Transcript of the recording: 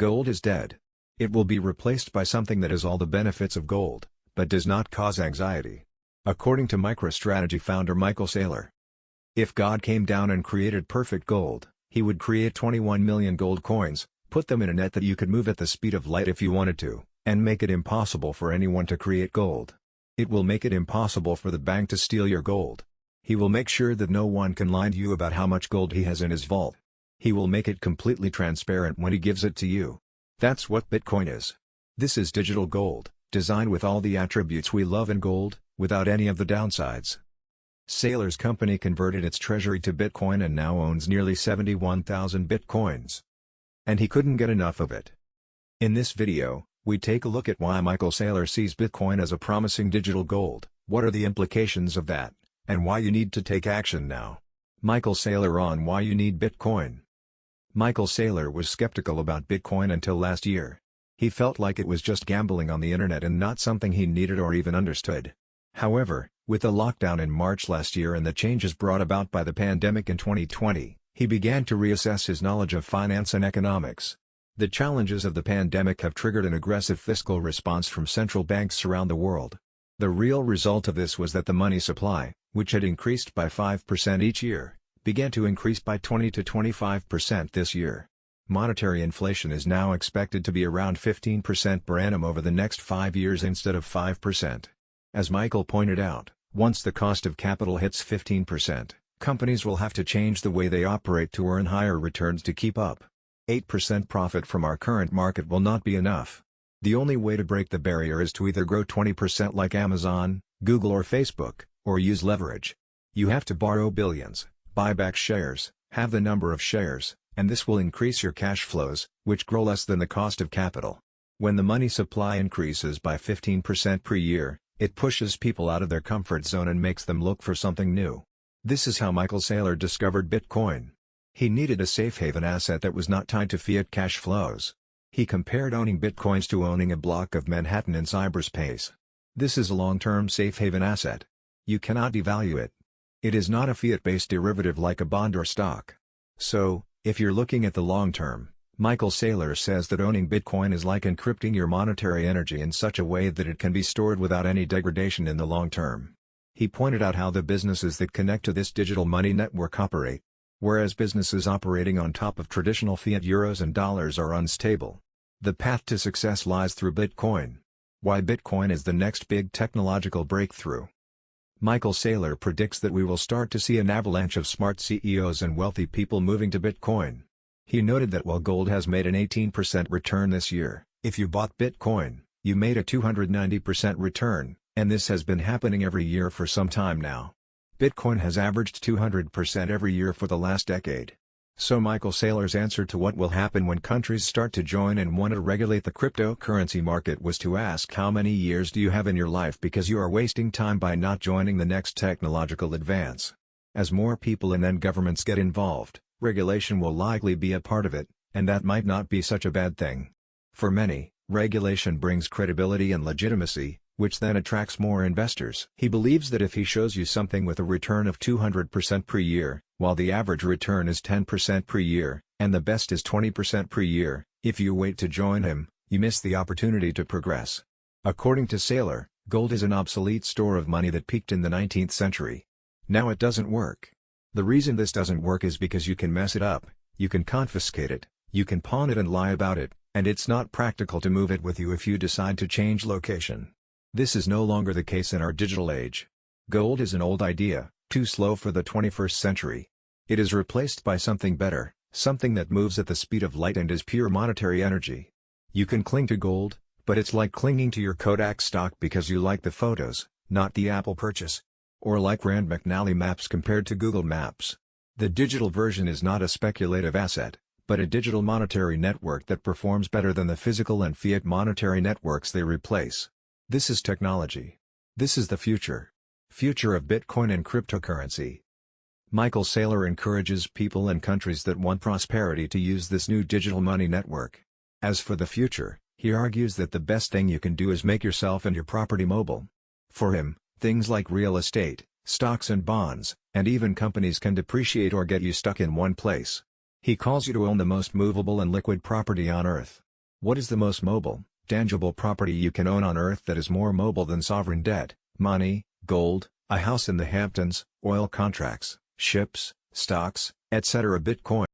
Gold is dead. It will be replaced by something that has all the benefits of gold, but does not cause anxiety. According to MicroStrategy founder Michael Saylor. If God came down and created perfect gold, he would create 21 million gold coins, put them in a net that you could move at the speed of light if you wanted to, and make it impossible for anyone to create gold. It will make it impossible for the bank to steal your gold. He will make sure that no one can lie to you about how much gold he has in his vault. He will make it completely transparent when he gives it to you. That's what Bitcoin is. This is digital gold, designed with all the attributes we love in gold, without any of the downsides. Saylor's company converted its treasury to Bitcoin and now owns nearly 71,000 Bitcoins. And he couldn't get enough of it. In this video, we take a look at why Michael Saylor sees Bitcoin as a promising digital gold, what are the implications of that, and why you need to take action now. Michael Saylor on why you need Bitcoin. Michael Saylor was skeptical about Bitcoin until last year. He felt like it was just gambling on the internet and not something he needed or even understood. However, with the lockdown in March last year and the changes brought about by the pandemic in 2020, he began to reassess his knowledge of finance and economics. The challenges of the pandemic have triggered an aggressive fiscal response from central banks around the world. The real result of this was that the money supply, which had increased by 5% each year, began to increase by 20 to 25% this year. Monetary inflation is now expected to be around 15% per annum over the next five years instead of 5%. As Michael pointed out, once the cost of capital hits 15%, companies will have to change the way they operate to earn higher returns to keep up. 8% profit from our current market will not be enough. The only way to break the barrier is to either grow 20% like Amazon, Google or Facebook, or use leverage. You have to borrow billions, buy back shares, have the number of shares, and this will increase your cash flows, which grow less than the cost of capital. When the money supply increases by 15% per year, it pushes people out of their comfort zone and makes them look for something new. This is how Michael Saylor discovered Bitcoin. He needed a safe haven asset that was not tied to fiat cash flows. He compared owning Bitcoins to owning a block of Manhattan in cyberspace. This is a long-term safe haven asset. You cannot devalue it. It is not a fiat-based derivative like a bond or stock. So, if you're looking at the long term, Michael Saylor says that owning Bitcoin is like encrypting your monetary energy in such a way that it can be stored without any degradation in the long term. He pointed out how the businesses that connect to this digital money network operate. Whereas businesses operating on top of traditional fiat euros and dollars are unstable. The path to success lies through Bitcoin. Why Bitcoin is the next big technological breakthrough. Michael Saylor predicts that we will start to see an avalanche of smart CEOs and wealthy people moving to Bitcoin. He noted that while gold has made an 18% return this year, if you bought Bitcoin, you made a 290% return, and this has been happening every year for some time now. Bitcoin has averaged 200% every year for the last decade. So Michael Saylor's answer to what will happen when countries start to join and want to regulate the cryptocurrency market was to ask how many years do you have in your life because you are wasting time by not joining the next technological advance. As more people and then governments get involved, regulation will likely be a part of it, and that might not be such a bad thing. For many, regulation brings credibility and legitimacy, which then attracts more investors. He believes that if he shows you something with a return of 200% per year, while the average return is 10% per year, and the best is 20% per year, if you wait to join him, you miss the opportunity to progress. According to Saylor, gold is an obsolete store of money that peaked in the 19th century. Now it doesn't work. The reason this doesn't work is because you can mess it up, you can confiscate it, you can pawn it and lie about it, and it's not practical to move it with you if you decide to change location. This is no longer the case in our digital age. Gold is an old idea, too slow for the 21st century. It is replaced by something better, something that moves at the speed of light and is pure monetary energy. You can cling to gold, but it's like clinging to your Kodak stock because you like the photos, not the Apple purchase. Or like Rand McNally Maps compared to Google Maps. The digital version is not a speculative asset, but a digital monetary network that performs better than the physical and fiat monetary networks they replace. This is technology. This is the future. Future of Bitcoin and cryptocurrency. Michael Saylor encourages people and countries that want prosperity to use this new digital money network. As for the future, he argues that the best thing you can do is make yourself and your property mobile. For him, Things like real estate, stocks and bonds, and even companies can depreciate or get you stuck in one place. He calls you to own the most movable and liquid property on earth. What is the most mobile, tangible property you can own on earth that is more mobile than sovereign debt, money, gold, a house in the Hamptons, oil contracts, ships, stocks, etc. Bitcoin